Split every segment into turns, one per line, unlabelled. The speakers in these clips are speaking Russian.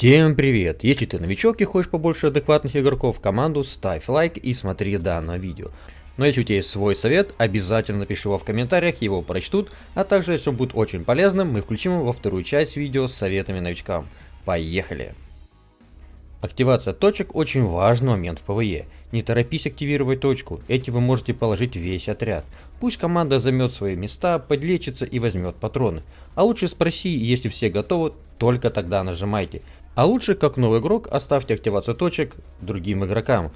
Всем привет! Если ты новичок и хочешь побольше адекватных игроков в команду, ставь лайк и смотри данное видео. Но если у тебя есть свой совет, обязательно напиши его в комментариях, его прочтут, а также если он будет очень полезным, мы включим его во вторую часть видео с советами новичкам. Поехали! Активация точек очень важный момент в ПВЕ. Не торопись активировать точку, этим вы можете положить весь отряд. Пусть команда займет свои места, подлечится и возьмет патроны. А лучше спроси, если все готовы, только тогда нажимайте. А лучше, как новый игрок, оставьте активацию точек другим игрокам.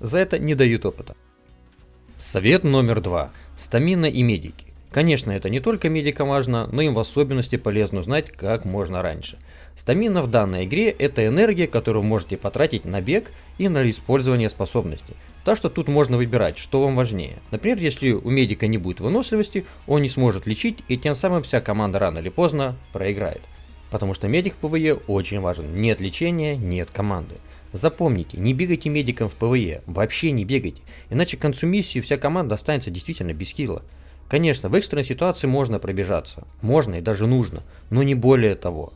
За это не дают опыта. Совет номер два. Стамина и медики. Конечно, это не только медикам важно, но им в особенности полезно узнать как можно раньше. Стамина в данной игре это энергия, которую можете потратить на бег и на использование способностей. Так что тут можно выбирать, что вам важнее. Например, если у медика не будет выносливости, он не сможет лечить и тем самым вся команда рано или поздно проиграет. Потому что медик в ПВЕ очень важен. Нет лечения, нет команды. Запомните, не бегайте медиком в ПВЕ, вообще не бегайте, иначе к концу миссии вся команда останется действительно без хила. Конечно, в экстренной ситуации можно пробежаться, можно и даже нужно, но не более того.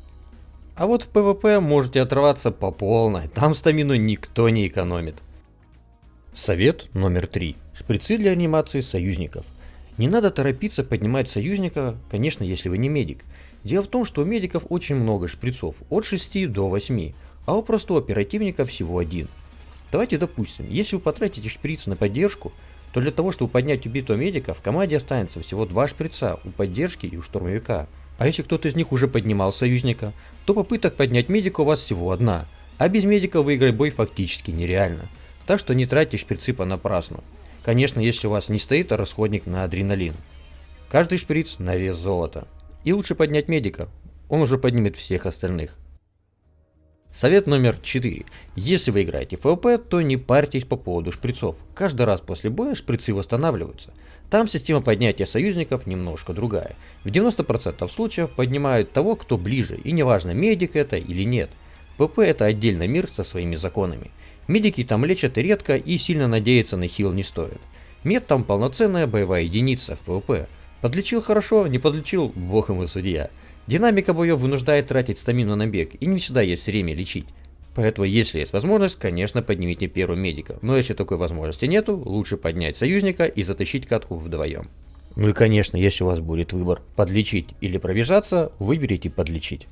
А вот в ПВП можете отрываться по полной, там стамину никто не экономит. Совет номер три. Шприцы реанимации союзников. Не надо торопиться поднимать союзника, конечно, если вы не медик. Дело в том, что у медиков очень много шприцов, от 6 до 8, а у простого оперативника всего один. Давайте допустим, если вы потратите шприц на поддержку, то для того, чтобы поднять убитого медика, в команде останется всего два шприца у поддержки и у штурмовика. А если кто-то из них уже поднимал союзника, то попыток поднять медика у вас всего одна, а без медика выиграть бой фактически нереально. Так что не тратьте шприцы понапрасну. Конечно, если у вас не стоит расходник на адреналин. Каждый шприц на вес золота. И лучше поднять медика, он уже поднимет всех остальных. Совет номер 4. Если вы играете в ФВП, то не парьтесь по поводу шприцов. Каждый раз после боя шприцы восстанавливаются. Там система поднятия союзников немножко другая. В 90% случаев поднимают того, кто ближе, и неважно медик это или нет. ПВП это отдельный мир со своими законами. Медики там лечат редко и сильно надеяться на хил не стоит. Мед там полноценная боевая единица в ПВП. Подлечил хорошо, не подлечил, бог ему судья. Динамика боев вынуждает тратить стамину на бег, и не всегда есть время лечить. Поэтому, если есть возможность, конечно, поднимите первого медика. Но если такой возможности нету, лучше поднять союзника и затащить катку вдвоем. Ну и конечно, если у вас будет выбор подлечить или пробежаться, выберите подлечить.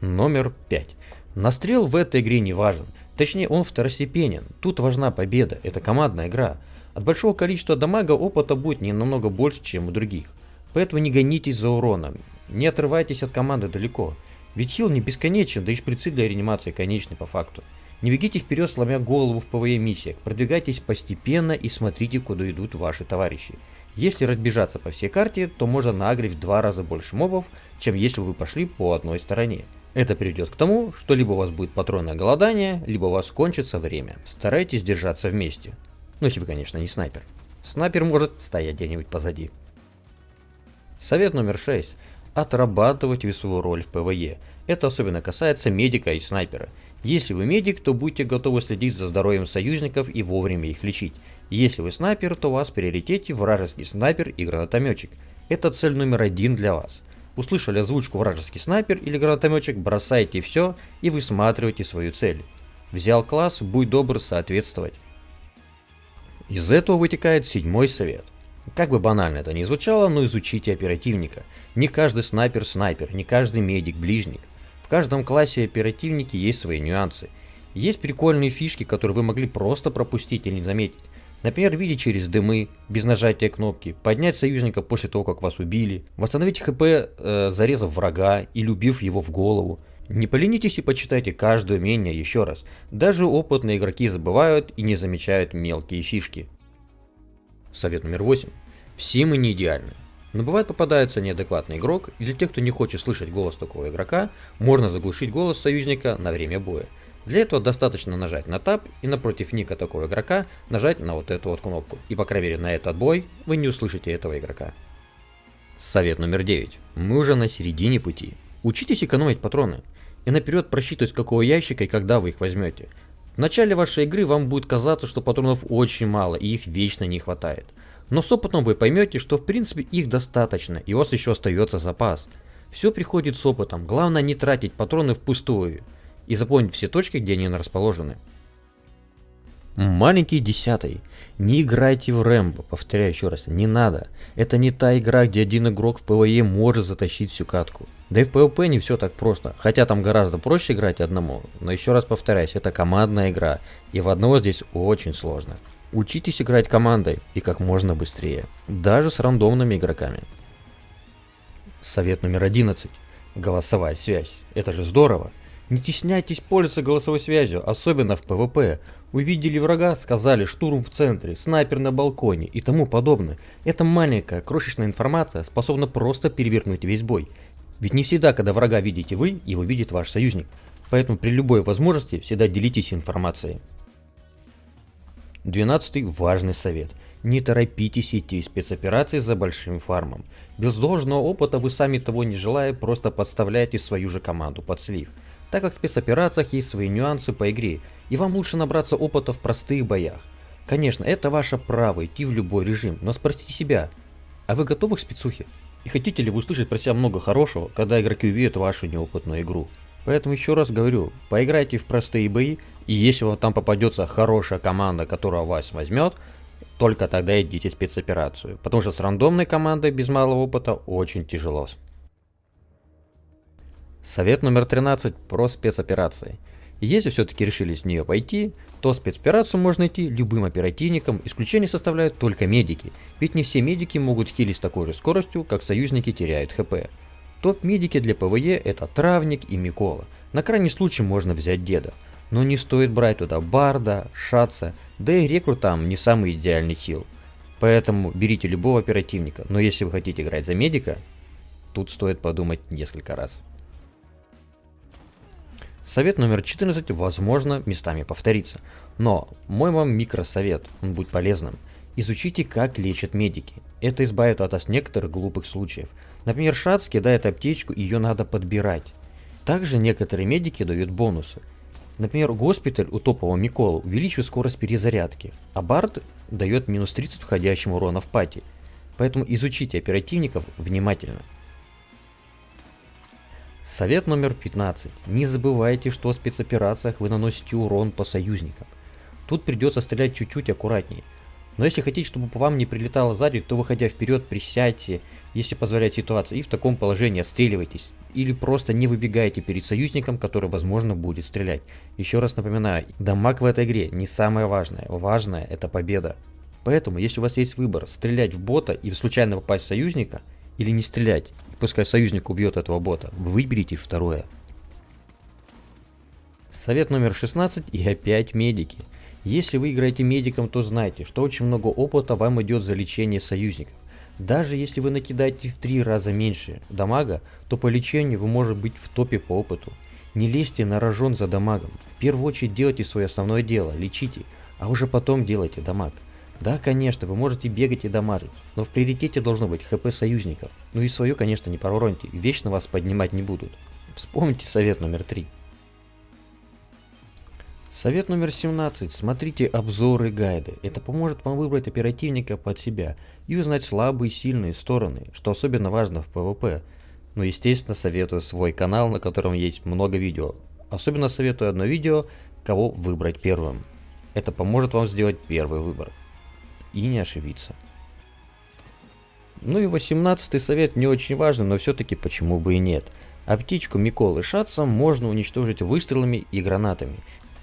Номер 5. Настрел в этой игре не важен. Точнее, он второстепенен. Тут важна победа, это командная игра. От большого количества дамага опыта будет не намного больше, чем у других. Поэтому не гонитесь за уроном, не отрывайтесь от команды далеко. Ведь хил не бесконечен, да и шприцы для реанимации конечны по факту. Не бегите вперед, сломя голову в ПВЕ миссиях, продвигайтесь постепенно и смотрите, куда идут ваши товарищи. Если разбежаться по всей карте, то можно нагрить в два раза больше мобов, чем если вы пошли по одной стороне. Это приведет к тому, что либо у вас будет патронное голодание, либо у вас кончится время. Старайтесь держаться вместе. Ну, если вы, конечно, не снайпер. Снайпер может стоять где-нибудь позади. Совет номер 6. Отрабатывайте свою роль в ПВЕ. Это особенно касается медика и снайпера. Если вы медик, то будьте готовы следить за здоровьем союзников и вовремя их лечить. Если вы снайпер, то у вас в приоритете вражеский снайпер и гранатометчик. Это цель номер один для вас. Услышали озвучку вражеский снайпер или гранатометчик, бросайте все и высматривайте свою цель. Взял класс, будь добр соответствовать. Из этого вытекает седьмой совет. Как бы банально это ни звучало, но изучите оперативника. Не каждый снайпер снайпер, не каждый медик ближник. В каждом классе оперативники есть свои нюансы. Есть прикольные фишки, которые вы могли просто пропустить или не заметить. Например, видеть через дымы, без нажатия кнопки, поднять союзника после того, как вас убили, восстановить хп, э, зарезав врага или убив его в голову. Не поленитесь и почитайте каждое умение еще раз. Даже опытные игроки забывают и не замечают мелкие фишки. Совет номер 8. Все мы не идеальны. Но бывает попадается неадекватный игрок, и для тех, кто не хочет слышать голос такого игрока, можно заглушить голос союзника на время боя. Для этого достаточно нажать на Tab и напротив ника такого игрока нажать на вот эту вот кнопку. И по крайней мере на этот бой вы не услышите этого игрока. Совет номер 9. Мы уже на середине пути. Учитесь экономить патроны и наперед просчитывать, какого ящика и когда вы их возьмете. В начале вашей игры вам будет казаться, что патронов очень мало и их вечно не хватает. Но с опытом вы поймете, что в принципе их достаточно и у вас еще остается запас. Все приходит с опытом, главное не тратить патроны впустую и запомнить все точки, где они расположены. Маленький десятый. Не играйте в Рэмбо, повторяю еще раз, не надо. Это не та игра, где один игрок в ПВЕ может затащить всю катку. Да и в ПВП не все так просто, хотя там гораздо проще играть одному. Но еще раз повторяюсь, это командная игра, и в одного здесь очень сложно. Учитесь играть командой и как можно быстрее, даже с рандомными игроками. Совет номер 11. Голосовая связь. Это же здорово. Не стесняйтесь пользоваться голосовой связью, особенно в ПВП. Увидели врага, сказали штурм в центре, снайпер на балконе и тому подобное. Эта маленькая крошечная информация способна просто перевернуть весь бой. Ведь не всегда, когда врага видите вы, его видит ваш союзник. Поэтому при любой возможности всегда делитесь информацией. Двенадцатый важный совет. Не торопитесь идти спецоперации за большим фармом. Без должного опыта вы сами того не желая просто подставляете свою же команду под слив так как в спецоперациях есть свои нюансы по игре, и вам лучше набраться опыта в простых боях. Конечно, это ваше право идти в любой режим, но спросите себя, а вы готовы к спецухе? И хотите ли вы услышать про себя много хорошего, когда игроки увидят вашу неопытную игру? Поэтому еще раз говорю, поиграйте в простые бои, и если вам там попадется хорошая команда, которая вас возьмет, только тогда идите в спецоперацию, потому что с рандомной командой без малого опыта очень тяжело. Совет номер 13 про спецоперации. Если все-таки решились в нее пойти, то спецоперацию можно идти любым оперативником, исключение составляют только медики, ведь не все медики могут хилить с такой же скоростью, как союзники теряют хп. Топ-медики для ПВЕ это Травник и Микола, на крайний случай можно взять Деда, но не стоит брать туда Барда, Шаца, да и Рекру там не самый идеальный хил. Поэтому берите любого оперативника, но если вы хотите играть за медика, тут стоит подумать несколько раз. Совет номер 14, возможно, местами повторится. Но мой вам микросовет, он будет полезным. Изучите, как лечат медики. Это избавит от вас некоторых глупых случаев. Например, Шац кидает аптечку, ее надо подбирать. Также некоторые медики дают бонусы. Например, госпиталь у топового Микола увеличивает скорость перезарядки, а Бард дает минус 30 входящему урона в пати. Поэтому изучите оперативников внимательно. Совет номер 15. Не забывайте, что в спецоперациях вы наносите урон по союзникам. Тут придется стрелять чуть-чуть аккуратнее. Но если хотите, чтобы по вам не прилетало сзади, то выходя вперед, присядьте, если позволяет ситуация, и в таком положении отстреливайтесь. Или просто не выбегайте перед союзником, который, возможно, будет стрелять. Еще раз напоминаю, дамаг в этой игре не самое важное. Важное это победа. Поэтому, если у вас есть выбор, стрелять в бота и случайно попасть в союзника, или не стрелять, Пускай союзник убьет этого бота. Выберите второе. Совет номер 16 и опять медики. Если вы играете медиком, то знайте, что очень много опыта вам идет за лечение союзников. Даже если вы накидаете в три раза меньше дамага, то по лечению вы можете быть в топе по опыту. Не лезьте на рожон за дамагом. В первую очередь делайте свое основное дело, лечите, а уже потом делайте дамаг. Да, конечно, вы можете бегать и дамажить, но в приоритете должно быть хп союзников. Ну и свое, конечно, не провороньте, вечно вас поднимать не будут. Вспомните совет номер 3. Совет номер 17. Смотрите обзоры гайды. Это поможет вам выбрать оперативника под себя и узнать слабые и сильные стороны, что особенно важно в PvP. Ну естественно советую свой канал, на котором есть много видео. Особенно советую одно видео, кого выбрать первым. Это поможет вам сделать первый выбор и не ошибиться. Ну и 18 совет не очень важный, но все-таки почему бы и нет. Аптечку Миколы Шатса можно уничтожить выстрелами и гранатами.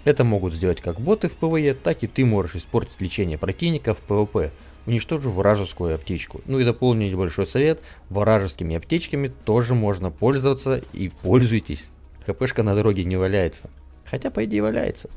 Это могут сделать как боты в ПВЕ, так и ты можешь испортить лечение противника в ПВП, уничтожив вражескую аптечку. Ну и дополнить небольшой совет, вражескими аптечками тоже можно пользоваться и пользуйтесь. ХПшка на дороге не валяется. Хотя по идее валяется.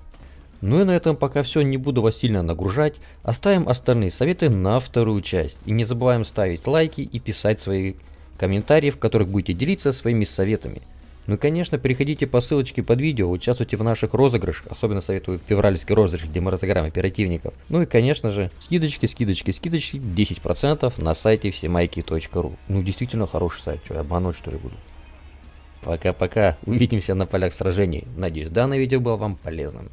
Ну и на этом пока все, не буду вас сильно нагружать, оставим остальные советы на вторую часть. И не забываем ставить лайки и писать свои комментарии, в которых будете делиться своими советами. Ну и конечно, переходите по ссылочке под видео, участвуйте в наших розыгрышах, особенно советую февральский розыгрыш, где мы разыграем оперативников. Ну и конечно же, скидочки, скидочки, скидочки, 10% на сайте всемайки.ру. Ну действительно хороший сайт, что я обмануть что ли буду. Пока-пока, увидимся на полях сражений. Надеюсь, данное видео было вам полезным.